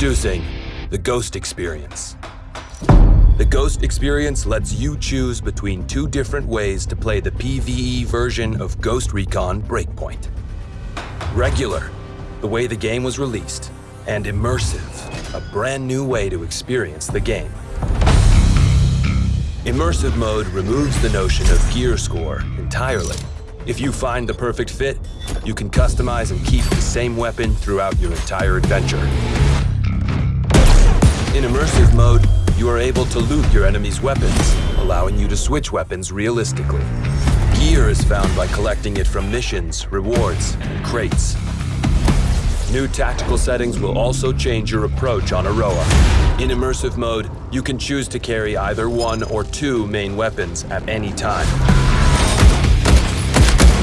Introducing the Ghost Experience. The Ghost Experience lets you choose between two different ways to play the PvE version of Ghost Recon Breakpoint. Regular, the way the game was released, and Immersive, a brand new way to experience the game. Immersive mode removes the notion of gear score entirely. If you find the perfect fit, you can customize and keep the same weapon throughout your entire adventure. In immersive mode, you are able to loot your enemy's weapons, allowing you to switch weapons realistically. Gear is found by collecting it from missions, rewards, and crates. New tactical settings will also change your approach on Auroa. In immersive mode, you can choose to carry either one or two main weapons at any time.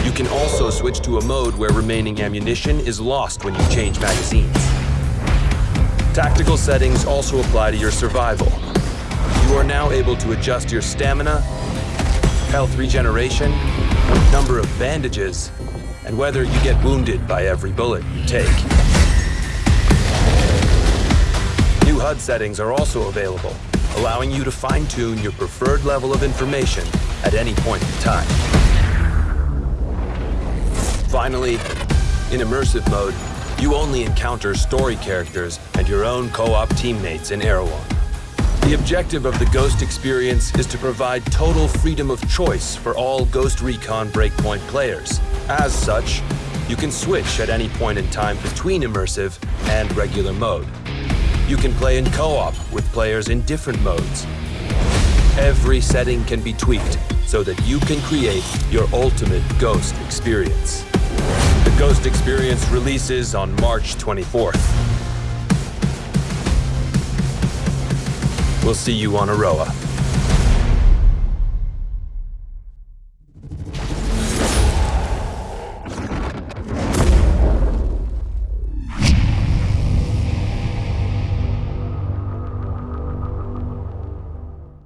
You can also switch to a mode where remaining ammunition is lost when you change magazines. Tactical settings also apply to your survival. You are now able to adjust your stamina, health regeneration, number of bandages, and whether you get wounded by every bullet you take. New HUD settings are also available, allowing you to fine-tune your preferred level of information at any point in time. Finally, in immersive mode, you only encounter story characters and your own co-op teammates in Erewhon. The objective of the Ghost experience is to provide total freedom of choice for all Ghost Recon Breakpoint players. As such, you can switch at any point in time between immersive and regular mode. You can play in co-op with players in different modes. Every setting can be tweaked so that you can create your ultimate Ghost experience. Ghost Experience releases on March 24th. We'll see you on Auroa.